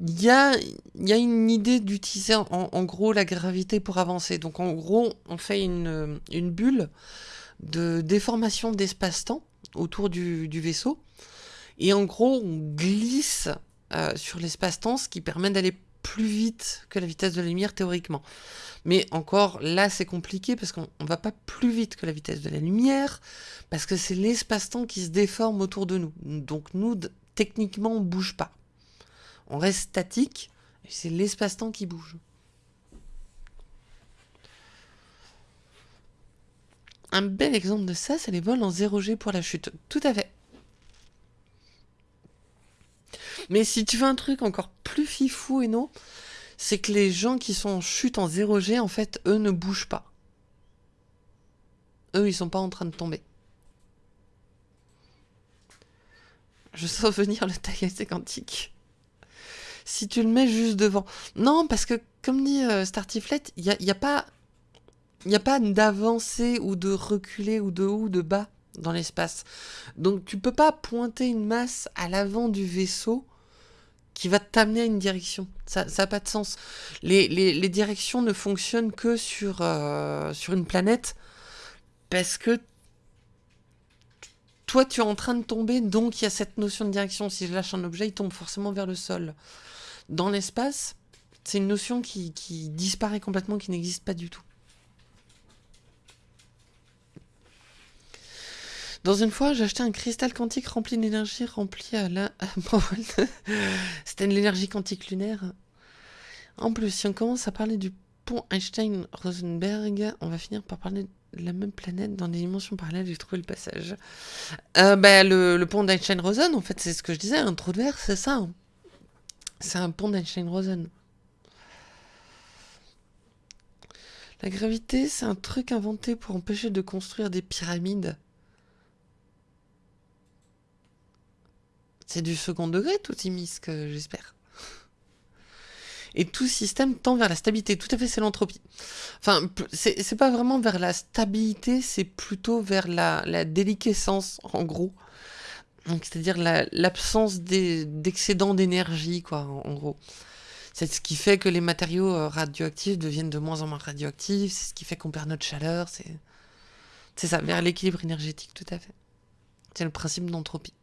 il y, a, une idée d'utiliser en, gros la gravité pour avancer. Donc en gros, on fait une, bulle de déformation d'espace-temps autour du, vaisseau. Et en gros, on glisse euh, sur l'espace-temps, ce qui permet d'aller plus vite que la vitesse de la lumière théoriquement. Mais encore, là, c'est compliqué parce qu'on ne va pas plus vite que la vitesse de la lumière, parce que c'est l'espace-temps qui se déforme autour de nous. Donc nous, techniquement, on ne bouge pas. On reste statique, et c'est l'espace-temps qui bouge. Un bel exemple de ça, c'est les vols en 0G pour la chute. Tout à fait. Mais si tu veux un truc encore plus fifou et non, c'est que les gens qui sont en chute en 0G, en fait, eux ne bougent pas. Eux, ils sont pas en train de tomber. Je [LAUGHS] sens venir le tagacé quantique. Si tu le mets juste devant. Non, parce que, comme dit euh, Startiflet, il n'y a, a pas, y a pas d'avancée ou de reculer ou de haut ou de bas dans l'espace. Donc tu peux pas pointer une masse à l'avant du vaisseau qui va t'amener à une direction. Ça n'a pas de sens. Les, directions ne fonctionnent que sur, euh, sur une planète parce que toi, tu es en train de tomber, donc il y a cette notion de direction. Si je lâche un objet, il tombe forcément vers le sol. Dans l'espace, c'est une notion qui, qui disparaît complètement, qui n'existe pas du tout. Dans une fois, j'ai acheté un cristal quantique rempli d'énergie, rempli à la... [LAUGHS] C'était de l'énergie quantique lunaire. En plus, si on commence à parler du pont Einstein-Rosenberg, on va finir par parler de la même planète dans des dimensions parallèles. J'ai trouvé le passage. Euh, bah, le, pont d'Einstein-Rosen, en fait, c'est ce que je disais, un trou de verre, c'est ça. Hein. C'est un pont d'Einstein-Rosen. La gravité, c'est un truc inventé pour empêcher de construire des pyramides. C'est du second degré, tout Timisque, j'espère. Et tout système tend vers la stabilité. Tout à fait, c'est l'entropie. Enfin, c'est pas vraiment vers la stabilité, c'est plutôt vers la, déliquescence, en gros. C'est-à-dire l'absence d'excédent d'énergie, quoi, en, gros. C'est ce qui fait que les matériaux euh, radioactifs deviennent de moins en moins radioactifs, c'est ce qui fait qu'on perd notre chaleur, c'est ça, vers l'équilibre énergétique, tout à fait. C'est le principe d'entropie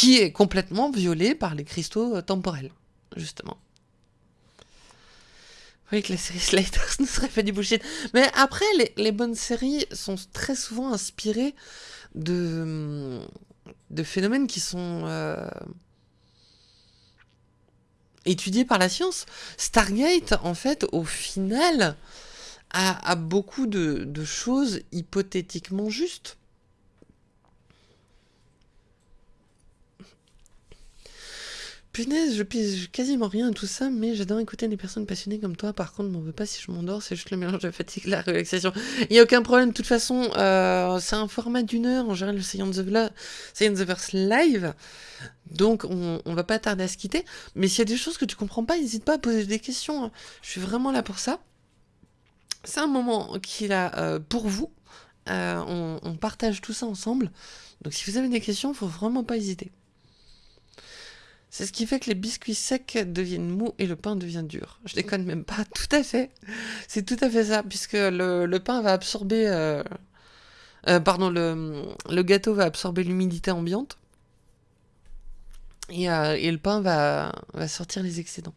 qui est complètement violé par les cristaux euh, temporels, justement. Oui, que la série Sliders [LAUGHS] nous serait fait du bullshit. Mais après, les, bonnes séries sont très souvent inspirées de, de phénomènes qui sont euh, étudié par la science. Stargate, en fait, au final, a, beaucoup de choses hypothétiquement justes. Je pige quasiment rien à tout ça, mais j'adore écouter des personnes passionnées comme toi. Par contre, m'en veux pas si je m'endors, c'est juste le mélange de fatigue la relaxation. Il n'y a aucun problème, de toute façon, euh, c'est un format d'une heure, en général, le Science of, the Verse live. Donc, on, va pas tarder à se quitter. Mais s'il y a des choses que tu comprends pas, n'hésite pas à poser des questions. Hein. Je suis vraiment là pour ça. C'est un moment qu'il a euh, pour vous. Euh, on, partage tout ça ensemble. Donc, si vous avez des questions, faut vraiment pas hésiter. C'est ce qui fait que les biscuits secs deviennent mous et le pain devient dur. Je déconne même pas, [LAUGHS] tout à fait. C'est tout à fait ça, puisque le, pain va absorber... Euh, euh, pardon, le, gâteau va absorber l'humidité ambiante. Et, euh, le pain va, sortir les excédents.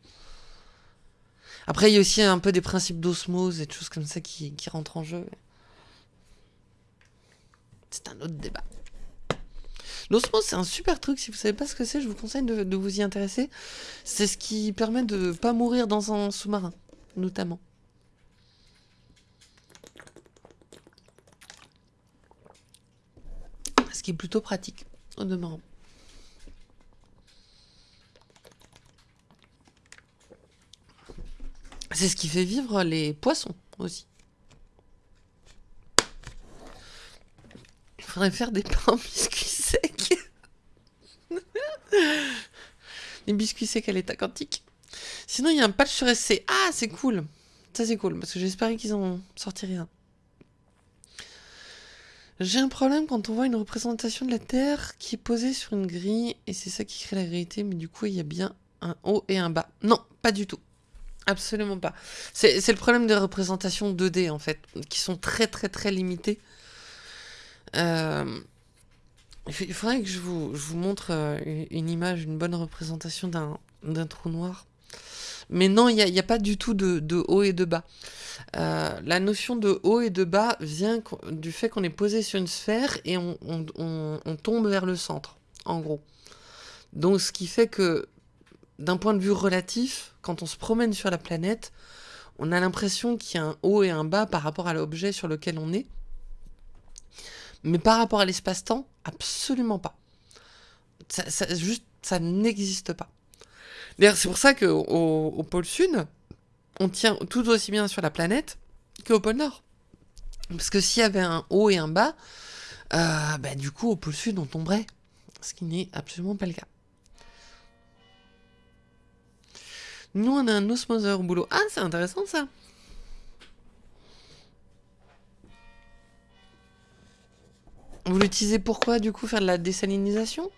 Après, il y a aussi un peu des principes d'osmose et de choses comme ça qui rentrent en jeu. C'est un autre débat. L'osmose, c'est un super truc. Si vous savez pas ce que c'est, je vous conseille de, vous y intéresser. C'est ce qui permet de pas mourir dans un sous-marin, notamment. Ce qui est plutôt pratique, au demeurant. C'est ce qui fait vivre les poissons aussi. Il faudrait faire des pains biscuits. [LAUGHS] Les biscuits secs à l'état quantique. Sinon, il y a un patch sur SC. Ah, c'est cool. Ça, c'est cool, parce que j'espérais qu'ils en sortiraient un. J'ai un problème quand on voit une représentation de la Terre qui est posée sur une grille, et c'est ça qui crée la vérité, mais du coup, il y a bien un haut et un bas. Non, pas du tout. Absolument pas. C'est le problème des représentations 2D, en fait, qui sont très très très limitées. Euh, il faudrait que je vous, montre euh, une image, une bonne représentation d'un trou noir. Mais non, il n'y a, pas du tout de, haut et de bas. Euh, la notion de haut et de bas vient du fait qu'on est posé sur une sphère et on, on, tombe vers le centre, en gros. Donc ce qui fait que, d'un point de vue relatif, quand on se promène sur la planète, on a l'impression qu'il y a un haut et un bas par rapport à l'objet sur lequel on est. Mais par rapport à l'espace-temps, absolument pas. Ça, juste, ça n'existe pas. D'ailleurs, c'est pour ça qu'au au pôle sud, on tient tout aussi bien sur la planète qu'au pôle nord. Parce que s'il y avait un haut et un bas, euh, bah, du coup, au pôle sud, on tomberait. Ce qui n'est absolument pas le cas. Nous, on a un osmoseur au boulot. Ah, c'est intéressant ça. Vous l'utilisez pourquoi, du coup, faire de la désalinisation?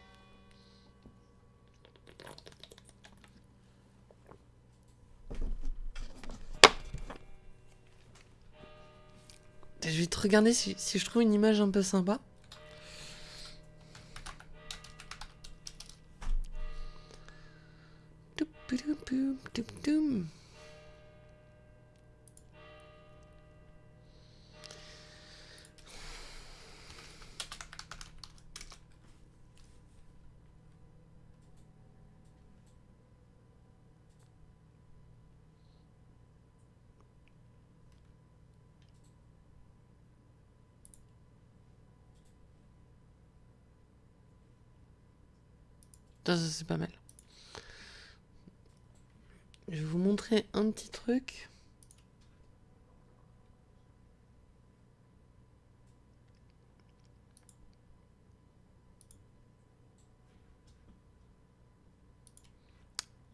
Je vais te regarder si, je trouve une image un peu sympa. C'est pas mal. Je vais vous montrer un petit truc.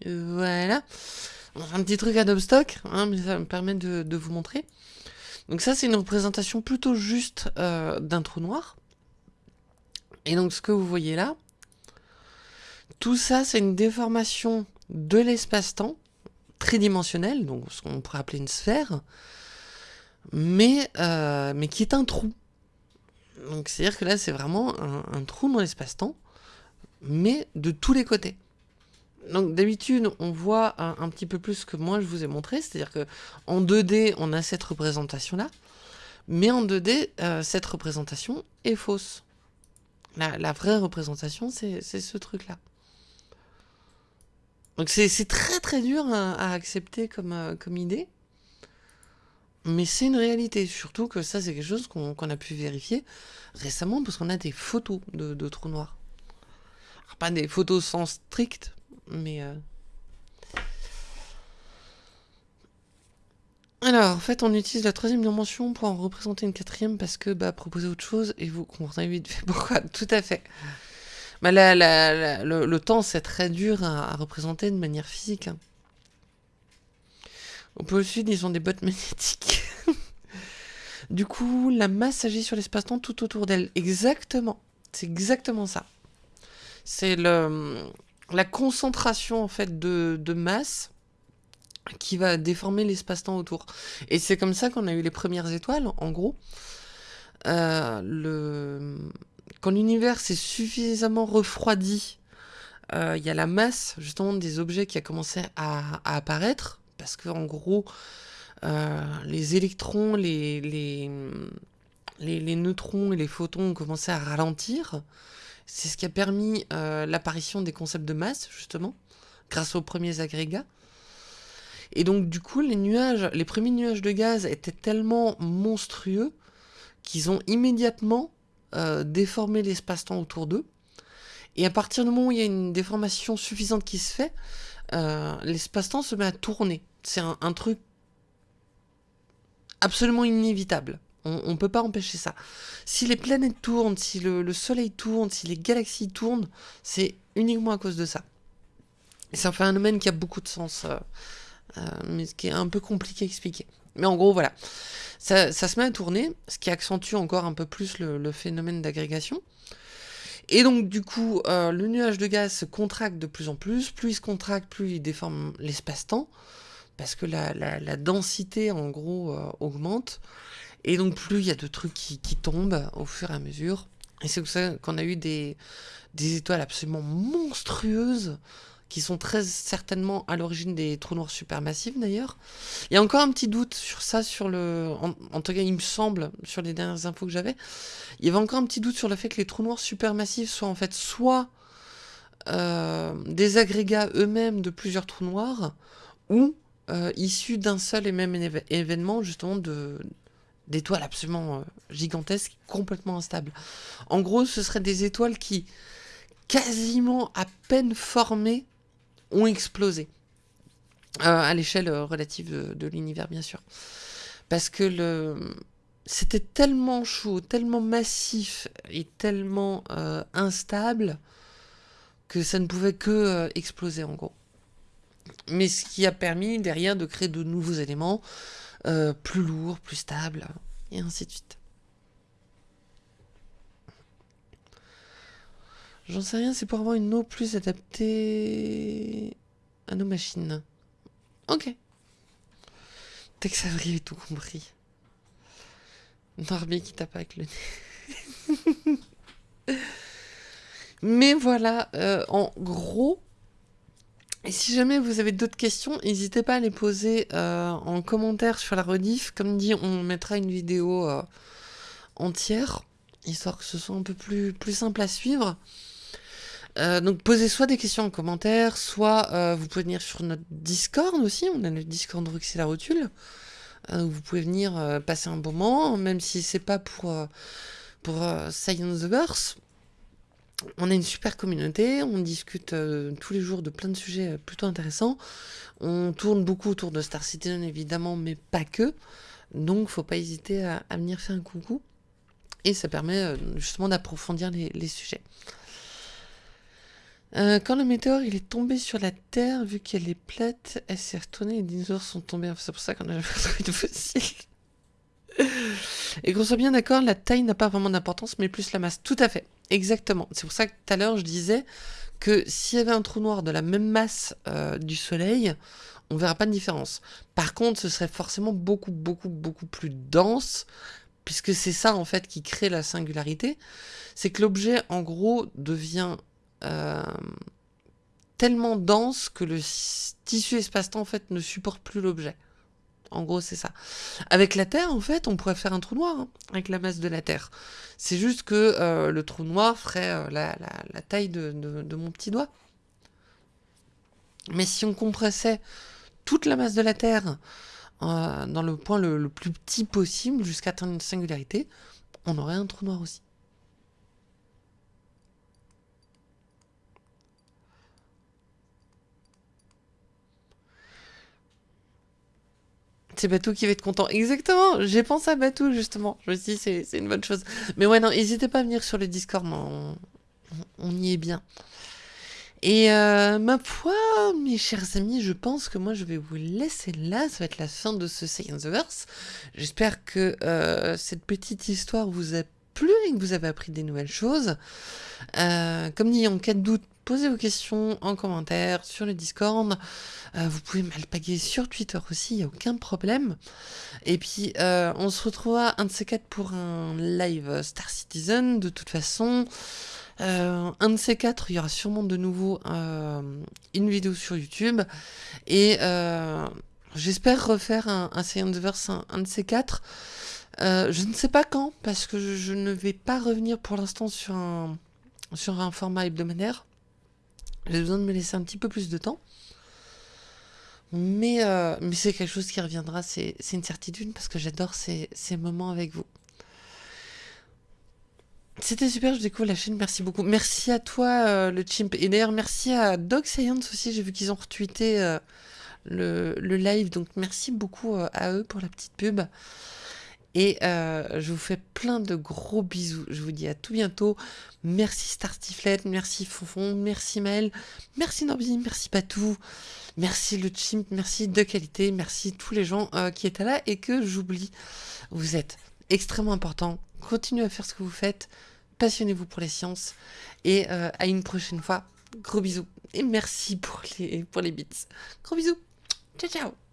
Voilà. Un petit truc Adobe Stock, hein, mais ça me permet de, vous montrer. Donc ça, c'est une représentation plutôt juste euh, d'un trou noir. Et donc ce que vous voyez là, tout ça, c'est une déformation de l'espace-temps, tridimensionnelle, donc ce qu'on pourrait appeler une sphère, mais, euh, qui est un trou. Donc c'est-à-dire que là, c'est vraiment un, trou dans l'espace-temps, mais de tous les côtés. Donc d'habitude, on voit un, petit peu plus que moi je vous ai montré, c'est-à-dire que en 2D, on a cette représentation-là, mais en 2D, euh, cette représentation est fausse. La, la vraie représentation, c'est ce truc-là. Donc c'est très très dur à, accepter comme, euh, comme idée. Mais c'est une réalité, surtout que ça c'est quelque chose qu'on a pu vérifier récemment parce qu'on a des photos de, trous noirs. pas des photos sans strict, mais... Euh, Alors, en fait, on utilise la troisième dimension pour en représenter une quatrième parce que, bah, proposer autre chose et vous comprenez vite [LAUGHS] pourquoi? Tout à fait. Bah, le, temps, c'est très dur à, représenter de manière physique. On peut aussi, ils ont des bottes [LAUGHS] magnétiques. du coup, la masse agit sur l'espace-temps tout autour d'elle. Exactement. C'est exactement ça. C'est la concentration, en fait, de, de masse qui va déformer l'espace-temps autour. Et c'est comme ça qu'on a eu les premières étoiles, en gros. Euh, le... Quand l'univers s'est suffisamment refroidi, euh, il y a la masse, justement, des objets qui a commencé à, apparaître, parce que en gros, euh, les électrons, les, les, les, neutrons et les photons ont commencé à ralentir. C'est ce qui a permis l'apparition des concepts de masse, justement, grâce aux premiers agrégats. Et donc, du coup, les nuages, les premiers nuages de gaz étaient tellement monstrueux qu'ils ont immédiatement euh, déformé l'espace-temps autour d'eux. Et à partir du moment où il y a une déformation suffisante qui se fait, euh, l'espace-temps se met à tourner. C'est un, truc absolument inévitable. On ne peut pas empêcher ça. Si les planètes tournent, si le, Soleil tourne, si les galaxies tournent, c'est uniquement à cause de ça. Et c'est un phénomène qui a beaucoup de sens. Euh, mais qui est un peu compliqué à expliquer. Mais en gros, voilà. Ça, se met à tourner, ce qui accentue encore un peu plus le, phénomène d'agrégation. Et donc, du coup, euh, le nuage de gaz se contracte de plus en plus. Plus il se contracte, plus il déforme l'espace-temps. Parce que la, densité, en gros, euh, augmente. Et donc, plus il y a de trucs qui, tombent au fur et à mesure. Et c'est pour ça qu'on a eu des, des étoiles absolument monstrueuses qui sont très certainement à l'origine des trous noirs supermassifs d'ailleurs. Il y a encore un petit doute sur ça, sur le, en, tout cas il me semble, sur les dernières infos que j'avais, il y avait encore un petit doute sur le fait que les trous noirs supermassifs soient en fait soit euh, des agrégats eux-mêmes de plusieurs trous noirs, ou euh, issus d'un seul et même événement justement de d'étoiles absolument euh, gigantesques, complètement instables. En gros, ce seraient des étoiles qui, quasiment à peine formées, ont explosé. Euh, à l'échelle euh, relative de, l'univers, bien sûr. Parce que c'était tellement chaud, tellement massif et tellement euh, instable que ça ne pouvait que exploser en gros. Mais ce qui a permis derrière de créer de nouveaux éléments plus lourds, plus stables, et ainsi de suite. J'en sais rien, c'est pour avoir une eau plus adaptée à nos machines. Ok. Tex Avery tout compris. Norby qui tape avec le nez. [LAUGHS] Mais voilà, euh, en gros, et si jamais vous avez d'autres questions, n'hésitez pas à les poser euh, en commentaire sur la rediff. Comme dit, on mettra une vidéo euh, entière, histoire que ce soit un peu plus, plus simple à suivre. Euh, donc posez soit des questions en commentaire, soit euh, vous pouvez venir sur notre Discord aussi, on a le Discord Rux et la Rotule. Euh, vous pouvez venir passer un bon moment, même si c'est pas pour, pour Science the Verse. On a une super communauté, on discute tous les jours de plein de sujets plutôt intéressants. On tourne beaucoup autour de Star Citizen évidemment, mais pas que. Donc faut pas hésiter à, venir faire un coucou. Et ça permet justement d'approfondir les sujets. Euh, quand le météore il est tombé sur la Terre, vu qu'elle est plate, elle s'est retournée, les dinosaures sont tombés. C'est pour ça qu'on a [LAUGHS] jamais retrouvé de fossiles. Et qu'on soit bien d'accord, la taille n'a pas vraiment d'importance, mais plus la masse. Tout à fait, exactement. C'est pour ça que tout à l'heure je disais que s'il y avait un trou noir de la même masse euh, du Soleil, on verra pas de différence. Par contre, ce serait forcément beaucoup, beaucoup, beaucoup plus dense, puisque c'est ça en fait qui crée la singularité. C'est que l'objet, en gros, devient euh, tellement dense que le tissu espace-temps en fait ne supporte plus l'objet. En gros, c'est ça. Avec la Terre, en fait, on pourrait faire un trou noir hein, avec la masse de la Terre. C'est juste que euh, le trou noir ferait euh, la, taille de, mon petit doigt. Mais si on compressait toute la masse de la Terre dans le point le, plus petit possible jusqu'à atteindre une singularité, on aurait un trou noir aussi. C'est Batou qui va être content. Exactement, j'ai pensé à Batou justement. Je me suis dit, c'est une bonne chose. Mais ouais, non, n'hésitez pas à venir sur le Discord, on, on y est bien. Et euh, ma foi, mes chers amis, je pense que moi je vais vous laisser là. Ça va être la fin de ce Science Verse. J'espère que euh, cette petite histoire vous a plu et que vous avez appris des nouvelles choses. Euh, comme dit, en cas de doute, posez vos questions en commentaire sur le Discord. vous pouvez m'alpaguer sur Twitter aussi, il n'y a aucun problème. Et puis, on se retrouvera un de ces quatre pour un live Star Citizen. De toute façon, euh, un de ces quatre, il y aura sûrement de nouveau euh, une vidéo sur YouTube. Et euh, j'espère refaire un, un Science Verse, un, de ces quatre. je ne sais pas quand, parce que je, ne vais pas revenir pour l'instant sur un, sur un format hebdomadaire. J'ai besoin de me laisser un petit peu plus de temps. Mais, mais c'est quelque chose qui reviendra, c'est une certitude, parce que j'adore ces, ces moments avec vous. C'était super, je découvre la chaîne, merci beaucoup. Merci à toi, euh, le chimp. Et d'ailleurs, merci à Dog Science aussi, j'ai vu qu'ils ont retweeté euh, le, live, donc merci beaucoup euh, à eux pour la petite pub. Et je vous fais plein de gros bisous. Je vous dis à tout bientôt. Merci Starstiflet, merci Fonfon, merci Maël, merci Norby, merci Patou, merci le chimp, merci de qualité, merci tous les gens qui étaient là et que j'oublie. Vous êtes extrêmement importants. Continuez à faire ce que vous faites passionnez-vous pour les sciences et euh, à une prochaine fois. Gros bisous et merci pour les, pour les bits. Gros bisous. Ciao ciao